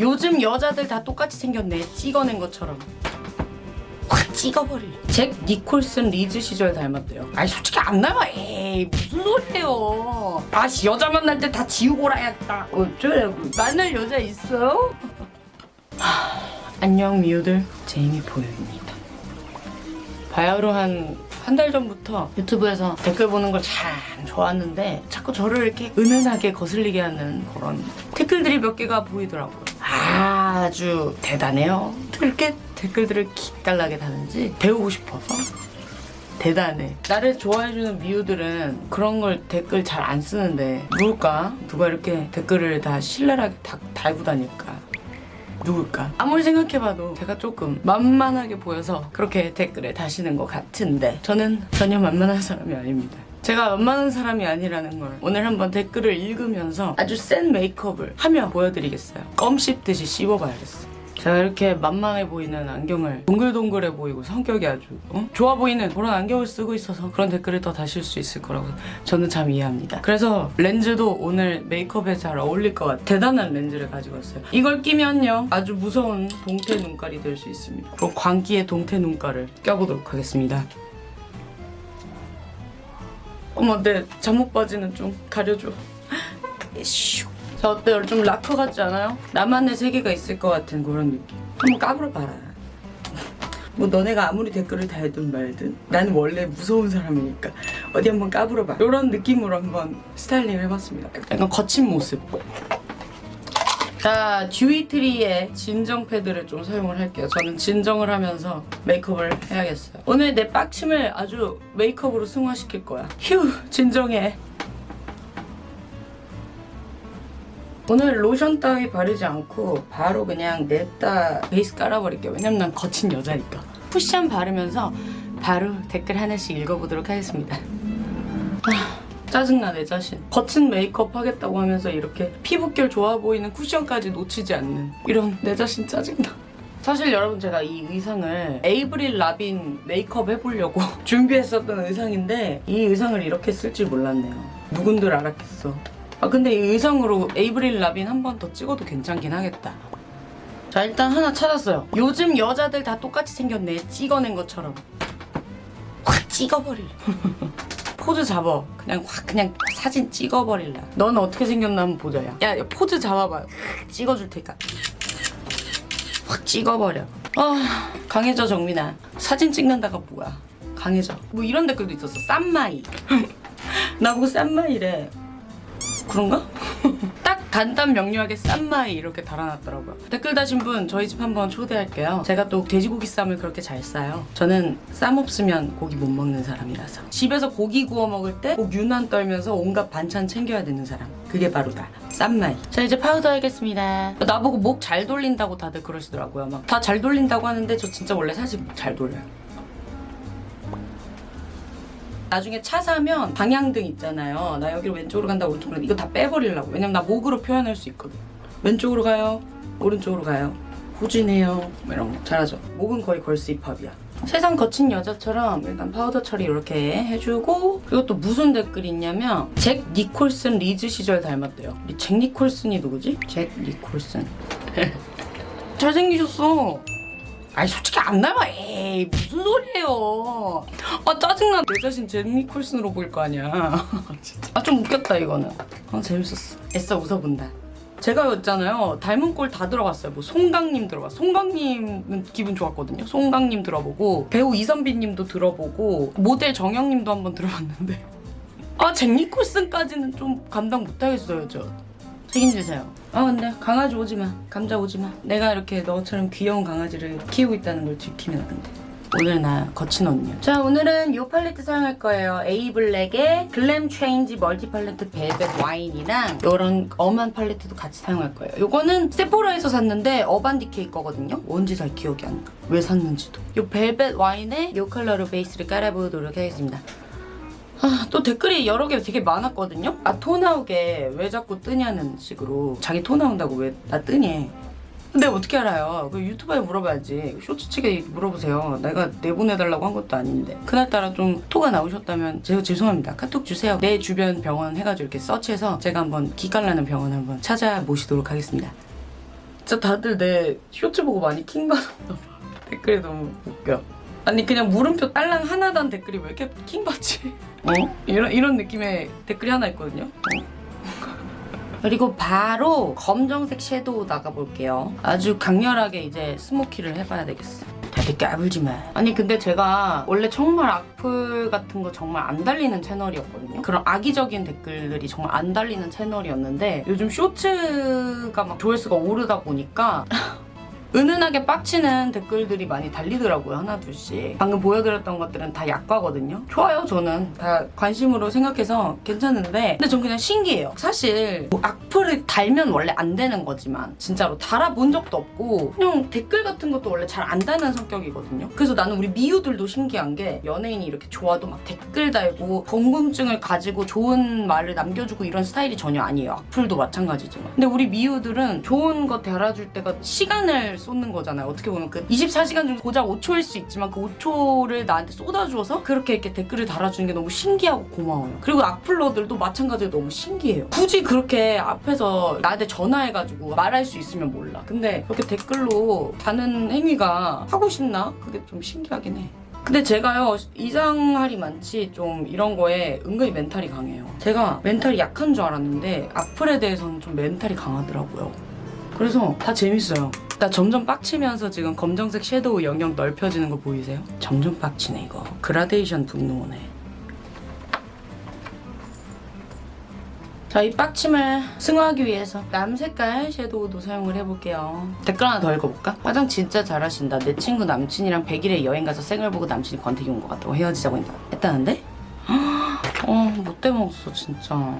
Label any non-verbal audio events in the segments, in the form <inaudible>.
요즘 여자들 다 똑같이 생겼네. 찍어낸 것처럼. 확 찍어버릴. 잭 니콜슨 리즈 시절 닮았대요. 아니 솔직히 안 닮아. 에이 무슨 소리예요. 아씨 여자 만날 때 다 지우고 라야겠다. 어쩌라고 만날 여자 있어? <laughs> 하, 안녕 미우들. 제이미 보유입니다. 바야흐로 한 한달 전부터 유튜브에서 댓글 보는 걸 참 좋아하는데 자꾸 저를 이렇게 은은하게 거슬리게 하는 그런 댓글들이 몇 개가 보이더라고요. 아주 대단해요. 이렇게 댓글들을 기깔나게 다는지 배우고 싶어서 대단해. 나를 좋아해주는 미우들은 그런 걸 댓글 잘 안 쓰는데 누굴까? 누가 이렇게 댓글을 다 신랄하게 다, 달고 다닐까? 누굴까? 아무리 생각해봐도 제가 조금 만만하게 보여서 그렇게 댓글에 다시는 것 같은데 저는 전혀 만만한 사람이 아닙니다. 제가 만만한 사람이 아니라는 걸 오늘 한번 댓글을 읽으면서 아주 센 메이크업을 하며 보여드리겠어요. 껌 씹듯이 씹어봐야겠어. 제가 이렇게 만만해 보이는 안경을 동글동글해 보이고 성격이 아주 어? 좋아 보이는 그런 안경을 쓰고 있어서 그런 댓글을 더 다실 수 있을 거라고 저는 참 이해합니다. 그래서 렌즈도 오늘 메이크업에 잘 어울릴 것 같아요. 대단한 렌즈를 가지고 왔어요. 이걸 끼면요 아주 무서운 동태 눈깔이 될 수 있습니다. 그럼 광기의 동태 눈깔을 껴보도록 하겠습니다. 어머 내 잠옷 바지는 좀 가려줘. 슉. 자 어때요? 좀 락커 같지 않아요? 나만의 세계가 있을 것 같은 그런 느낌. 한번 까불어봐라. 뭐 너네가 아무리 댓글을 달든 말든 나는 원래 무서운 사람이니까 어디 한번 까불어봐. 이런 느낌으로 한번 스타일링을 해봤습니다. 약간 거친 모습. 자, 듀이트리의 진정 패드를 좀 사용을 할게요. 저는 진정을 하면서 메이크업을 해야겠어요. 오늘 내 빡침을 아주 메이크업으로 승화시킬 거야. 휴, 진정해. 오늘 로션 따위 바르지 않고 바로 그냥 냅다 베이스 깔아버릴게요. 왜냐면 난 거친 여자니까. 쿠션 바르면서 바로 댓글 하나씩 읽어보도록 하겠습니다. 아, 짜증나 내 자신. 거친 메이크업 하겠다고 하면서 이렇게 피부결 좋아 보이는 쿠션까지 놓치지 않는 이런 내 자신 짜증나. 사실 여러분 제가 이 의상을 에이브릴 라빈 메이크업 해보려고 <laughs> 준비했었던 의상인데 이 의상을 이렇게 쓸 줄 몰랐네요. 누군들 알았겠어. 아 근데 이 의상으로 에이브릴 라빈 한 번 더 찍어도 괜찮긴 하겠다. 자 일단 하나 찾았어요. 요즘 여자들 다 똑같이 생겼네. 찍어낸 것처럼. 확 찍어버릴. <laughs> 포즈 잡아. 그냥 확 그냥 사진 찍어버릴라. 넌 어떻게 생겼나 한번 보자. 야, 야, 야 포즈 잡아봐. 확 찍어줄 테니까. 확 찍어버려. 아 강해져 정민아. 사진 찍는다가 뭐야. 강해져. 뭐 이런 댓글도 있었어. 쌈마이. <laughs> 나보고 쌈마이래. 그런가? <laughs> 딱 간단 명료하게 쌈마이 이렇게 달아놨더라고요. 댓글 다신 분 저희 집 한번 초대할게요. 제가 또 돼지고기 쌈을 그렇게 잘 싸요. 저는 쌈 없으면 고기 못 먹는 사람이라서. 집에서 고기 구워 먹을 때 꼭 유난 떨면서 온갖 반찬 챙겨야 되는 사람. 그게 바로 나. 쌈마이. 자 이제 파우더 하겠습니다. 나보고 목 잘 돌린다고 다들 그러시더라고요. 막 다 잘 돌린다고 하는데 저 진짜 원래 사실 목 잘 돌려요. 나중에 차 사면 방향등 있잖아요. 나 여기로 왼쪽으로 간다 오른쪽으로. 이거 다 빼버리려고. 왜냐면 나 목으로 표현할 수 있거든. 왼쪽으로 가요. 오른쪽으로 가요. 후진해요. 뭐 이런 거 잘하죠. 목은 거의 girls 힙합이야. 세상 거친 여자처럼 일단 파우더 처리 이렇게 해주고 또 무슨 댓글이 있냐면 잭 니콜슨 리즈 시절 닮았대요. 이 잭 니콜슨이 누구지? 잭 니콜슨. <laughs> 잘생기셨어. 아니 솔직히 안 닮아. 에이 무슨 소리예요. 아 짜증나. 내 자신 잭 니콜슨으로 보일 거 아니야. <laughs> 진짜. 아 좀 웃겼다 이거는. 아 재밌었어. 애써 웃어본다. 제가 있잖아요. 닮은 꼴 다 들어갔어요. 뭐 송강님 들어가 송강님은 기분 좋았거든요. 송강님 들어보고 배우 이선비님도 들어보고 모델 정영님도 한번 들어봤는데. <laughs> 아잭 니콜슨까지는 좀 감당 못하겠어요 저. 책임지세요. 아 근데 강아지 오지 마. 감자 오지 마. 내가 이렇게 너처럼 귀여운 강아지를 키우고 있다는 걸 지키면 근데. 오늘 나 거친 언니. 자 오늘은 이 팔레트 사용할 거예요. 에이블랙의 글램 체인지 멀티 팔레트 벨벳 와인이랑 이런 엄한 팔레트도 같이 사용할 거예요. 이거는 세포라에서 샀는데 어반디케이 거거든요. 뭔지 잘 기억이 안 나. 왜 샀는지도. 이 벨벳 와인에 이 컬러로 베이스를 깔아보도록 하겠습니다. 아, 또 댓글이 여러 개 되게 많았거든요? 아, 토 나오게 왜 자꾸 뜨냐는 식으로 자기 토 나온다고 왜 나 뜨니? 근데 어떻게 알아요? 그 유튜브에 물어봐야지. 쇼츠 측에 물어보세요. 내가 내보내달라고 한 것도 아닌데. 그날따라 좀 토가 나오셨다면 제가 죄송합니다. 카톡 주세요. 내 주변 병원 해가지고 이렇게 서치해서 제가 한번 기깔나는 병원 한번 찾아 모시도록 하겠습니다. 진짜 다들 내 쇼츠 보고 많이 킹받았나 봐. <laughs> 댓글이 너무 웃겨. 아니 그냥 물음표 딸랑 하나단 댓글이 왜 이렇게 킹받지? 어? 이런 이런 느낌의 댓글이 하나 있거든요. 어? 그리고 바로 검정색 섀도우 나가볼게요. 아주 강렬하게 이제 스모키를 해봐야 되겠어. 다들 까불지 마. 아니 근데 제가 원래 정말 악플 같은 거 정말 안 달리는 채널이었거든요. 그런 악의적인 댓글들이 정말 안 달리는 채널이었는데 요즘 쇼츠가 막 조회수가 오르다 보니까 은은하게 빡치는 댓글들이 많이 달리더라고요 하나둘씩. 방금 보여드렸던 것들은 다 약과거든요. 좋아요 저는. 다 관심으로 생각해서 괜찮은데. 근데 전 그냥 신기해요. 사실 뭐 악플을 달면 원래 안 되는 거지만 진짜로 달아본 적도 없고 그냥 댓글 같은 것도 원래 잘 안 다는 성격이거든요. 그래서 나는 우리 미우들도 신기한 게 연예인이 이렇게 좋아도 막 댓글 달고 궁금증을 가지고 좋은 말을 남겨주고 이런 스타일이 전혀 아니에요. 악플도 마찬가지지만. 근데 우리 미우들은 좋은 거 달아줄 때가 시간을 쏟는 거잖아요. 어떻게 보면 그 24시간 중 고작 5초일 수 있지만 그 5초를 나한테 쏟아주어서 그렇게 이렇게 댓글을 달아주는 게 너무 신기하고 고마워요. 그리고 악플러들도 마찬가지로 너무 신기해요. 굳이 그렇게 앞에서 나한테 전화해가지고 말할 수 있으면 몰라. 근데 그렇게 댓글로 다는 행위가 하고 싶나? 그게 좀 신기하긴 해. 근데 제가요 이상하리만치 좀 이런 거에 은근히 멘탈이 강해요. 제가 멘탈이 약한 줄 알았는데 악플에 대해서는 좀 멘탈이 강하더라고요 그래서 다 재밌어요 나 점점 빡치면서 지금 검정색 섀도우 영역 넓혀지는 거 보이세요? 점점 빡치네 이거 그라데이션 분노네 자, 이 빡침을 승화하기 위해서 남색깔 섀도우도 사용을 해볼게요. 댓글 하나 더 읽어볼까? 화장 진짜 잘하신다. 내 친구 남친이랑 100일에 여행 가서 생얼 보고 남친이 권태기 온 것 같다고 헤어지자고 했다. 했다는데? <gasps> 어, 못돼 먹었어, 진짜.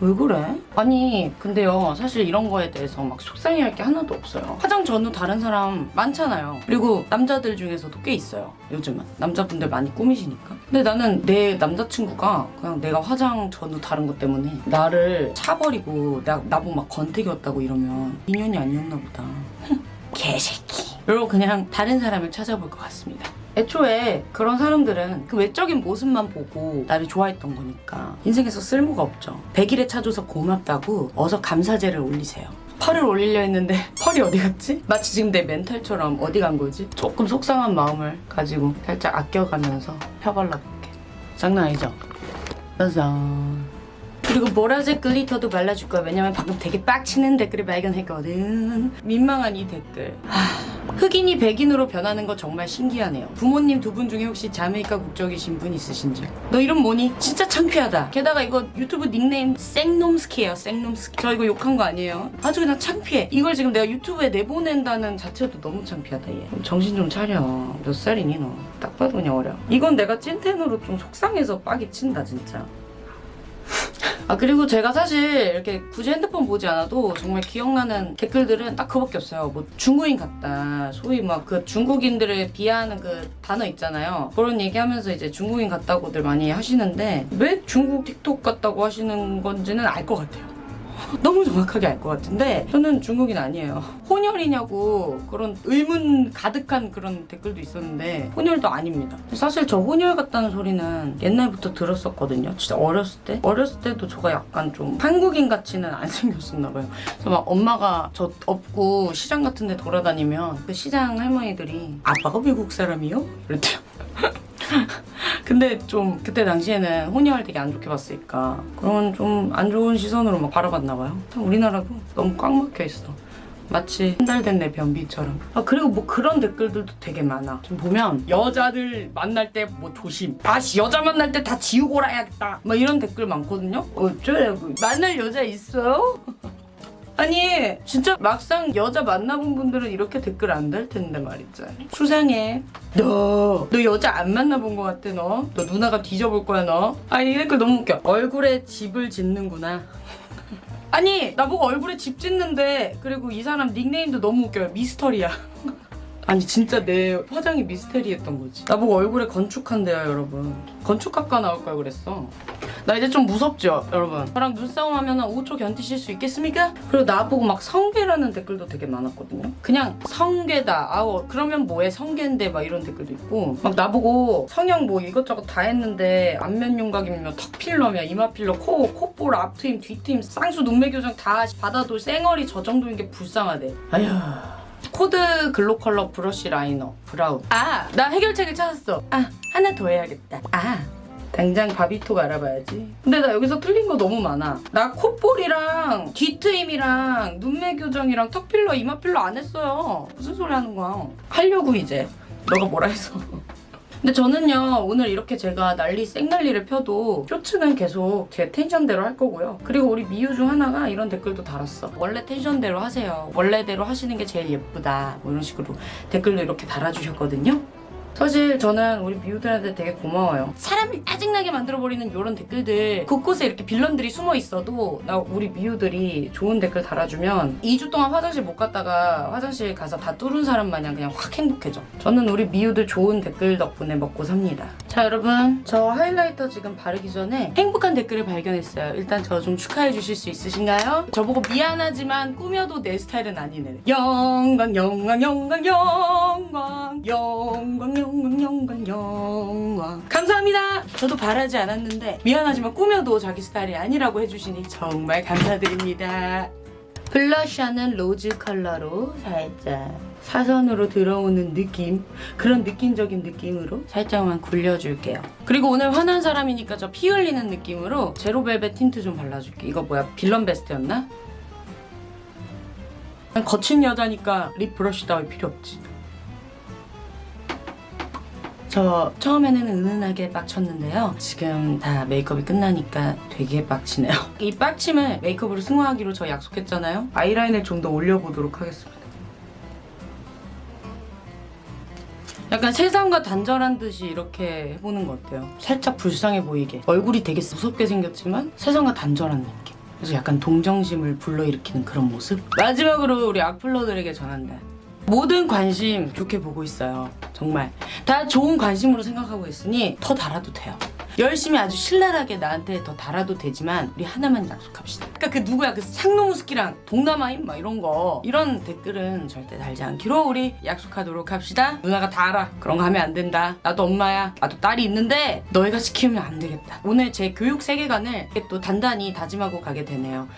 왜 그래? 아니, 근데요, 사실 이런 거에 대해서 막 속상해할 게 하나도 없어요. 화장 전후 다른 사람 많잖아요. 그리고 남자들 중에서도 꽤 있어요. 요즘은. 남자분들 많이 꾸미시니까. 근데 나는 내 남자친구가 그냥 내가 화장 전후 다른 것 때문에 나를 차버리고 나, 나보고 막 권태기였다고 이러면 인연이 아니었나 보다. <laughs> 개새끼. 이러고 그냥 다른 사람을 찾아볼 것 같습니다. 애초에 그런 사람들은 그 외적인 모습만 보고 나를 좋아했던 거니까 인생에서 쓸모가 없죠. 100일에 차줘서 고맙다고 어서 감사제를 올리세요. 펄을 올리려 했는데 <laughs> 펄이 어디 갔지? 마치 지금 내 멘탈처럼 어디 간 거지? 조금 속상한 마음을 가지고 살짝 아껴가면서 펴발라볼게. 장난 아니죠? 짜잔. 그리고 보라색 글리터도 발라줄 거야. 왜냐면 방금 되게 빡치는 댓글을 발견했거든. 민망한 이 댓글. 하, 흑인이 백인으로 변하는 거 정말 신기하네요. 부모님 두 분 중에 혹시 자메이카 국적이신 분 있으신지? 너 이름 뭐니? 진짜 창피하다. 게다가 이거 유튜브 닉네임 생놈스키예요. 생놈스키. 저 이거 욕한 거 아니에요. 아주 그냥 창피해. 이걸 지금 내가 유튜브에 내보낸다는 자체도 너무 창피하다 얘. 정신 좀 차려. 몇 살이니 너? 딱 봐도 그냥 어려. 이건 내가 찐텐으로 좀 속상해서 빡이 친다 진짜. 아 그리고 제가 사실 이렇게 굳이 핸드폰 보지 않아도 정말 기억나는 댓글들은 딱 그밖에 없어요. 뭐 중국인 같다. 소위 막 그 중국인들을 비하하는 그 단어 있잖아요. 그런 얘기하면서 이제 중국인 같다고들 많이 하시는데 왜 중국 틱톡 같다고 하시는 건지는 알 것 같아요. 너무 정확하게 알 것 같은데 저는 중국인 아니에요. 혼혈이냐고 그런 의문 가득한 그런 댓글도 있었는데 혼혈도 아닙니다. 사실 저 혼혈 같다는 소리는 옛날부터 들었었거든요. 진짜 어렸을 때 어렸을 때도 저가 약간 좀 한국인 같지는 안 <laughs> 생겼었나 봐요. 그래서 막 엄마가 저 업고 시장 같은 데 돌아다니면 그 시장 할머니들이 아빠가 외국 사람이요? 이랬대요. <laughs> 근데 좀 그때 당시에는 혼혈 되게 안 좋게 봤으니까 그런 좀 안 좋은 시선으로 막 바라봤나 봐요. 참 우리나라도 너무 꽉 막혀 있어. 마치 한 달 된 내 변비처럼. 아 그리고 뭐 그런 댓글들도 되게 많아. 좀 보면 여자들 만날 때 뭐 조심. 아씨 여자 만날 때 다 지우고 오라야겠다. 뭐 이런 댓글 많거든요. 어쩌라고 만날 여자 있어요? <laughs> 아니 진짜 막상 여자 만나본 분들은 이렇게 댓글 안 달 텐데 말이지. 수상해. 너, 너 여자 안 만나본 것 같아 너? 너 누나가 뒤져볼 거야 너? 아니 이 댓글 너무 웃겨. 얼굴에 집을 짓는구나. <laughs> 아니 나보고 얼굴에 집 짓는데 그리고 이 사람 닉네임도 너무 웃겨요. 미스터리야. <laughs> 아니 진짜 내 화장이 미스테리했던 거지. 나보고 얼굴에 건축한대요 여러분. 건축학과 나올 걸 그랬어 나 이제 좀 무섭죠 여러분? 저랑 눈싸움 하면 5초 견디실 수 있겠습니까? 그리고 나보고 막 성괴라는 댓글도 되게 많았거든요. 그냥 성괴다 아우 그러면 뭐해? 성괴인데 막 이런 댓글도 있고. 막 나보고 성형 뭐 이것저것 다 했는데 안면 윤곽이며 턱 필러며 이마 필러 코 콧볼 앞트임 뒤트임 쌍수 눈매 교정 다 받아도 쌩얼이 저 정도인 게 불쌍하대. 아휴. 코드 글로컬러 브러쉬 라이너 브라운. 아! 나 해결책을 찾았어. 아 하나 더 해야겠다. 아 당장 바비톡 알아봐야지. 근데 나 여기서 틀린 거 너무 많아. 나 콧볼이랑 뒤트임이랑 눈매 교정이랑 턱 필러 이마 필러 안 했어요. 무슨 소리 하는 거야? 하려고 이제. 너가 뭐라 해서. <laughs> 근데 저는요 오늘 이렇게 제가 난리 생난리를 펴도 쇼츠는 계속 제 텐션대로 할 거고요. 그리고 우리 미유 중 하나가 이런 댓글도 달았어. 원래 텐션대로 하세요. 원래대로 하시는 게 제일 예쁘다. 뭐 이런 식으로 댓글도 이렇게 달아주셨거든요 사실 저는 우리 미우들한테 되게 고마워요. 사람을 짜증나게 만들어버리는 이런 댓글들 곳곳에 이렇게 빌런들이 숨어 있어도 나 우리 미우들이 좋은 댓글 달아주면 2주 동안 화장실 못 갔다가 화장실 가서 다 뚫은 사람 마냥 그냥 확 행복해져. 저는 우리 미우들 좋은 댓글 덕분에 먹고 삽니다. 자 여러분 저 하이라이터 지금 바르기 전에 행복한 댓글을 발견했어요. 일단 저 좀 축하해 주실 수 있으신가요? 저보고 미안하지만 꾸며도 내 스타일은 아니네. 영광 영광 영광 영광 영광 영광 영광 영광 감사합니다. 저도 바라지 않았는데 미안하지만 꾸며도 자기 스타일이 아니라고 해주시니 정말 감사드립니다. 블러셔는 로즈 컬러로 살짝 사선으로 들어오는 느낌 그런 느낌적인 느낌으로 살짝만 굴려줄게요 그리고 오늘 화난 사람이니까 저 피 흘리는 느낌으로 제로벨벳 틴트 좀 발라줄게 이거 뭐야 빌런 베스트였나? 난 거친 여자니까 립 브러쉬 따위 필요 없지 저 처음에는 은은하게 빡쳤는데요. 지금 다 메이크업이 끝나니까 되게 빡치네요. <laughs> 이 빡침을 메이크업으로 승화하기로 저 약속했잖아요. 아이라인을 좀 더 올려보도록 하겠습니다. 약간 세상과 단절한 듯이 이렇게 해보는 거 어때요? 살짝 불쌍해 보이게. 얼굴이 되게 무섭게 생겼지만 세상과 단절한 느낌. 그래서 약간 동정심을 불러일으키는 그런 모습? 마지막으로 우리 악플러들에게 전한다. 모든 관심 좋게 보고 있어요. 정말. 다 좋은 관심으로 생각하고 있으니 더 달아도 돼요. 열심히 아주 신랄하게 나한테 더 달아도 되지만 우리 하나만 약속합시다. 그러니까 그 누구야 그 상노무스키랑 동남아인 막 이런 거 이런 댓글은 절대 달지 않기로 우리 약속하도록 합시다. 누나가 다 알아. 그런 거 하면 안 된다. 나도 엄마야. 나도 딸이 있는데 너희가 시키면 안 되겠다. 오늘 제 교육 세계관을 또 단단히 다짐하고 가게 되네요.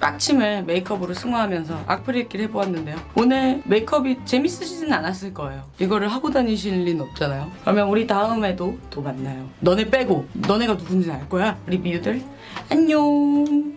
빡침을 메이크업으로 승화하면서 악플읽기를 해보았는데요. 오늘 메이크업이 재밌으시진 않았을 거예요. 이거를 하고 다니실 리는 없잖아요. 그러면 우리 다음에도 또 만나요. 너네 빼고 너네가 누군지 알 거야. 우리 미우들 안녕.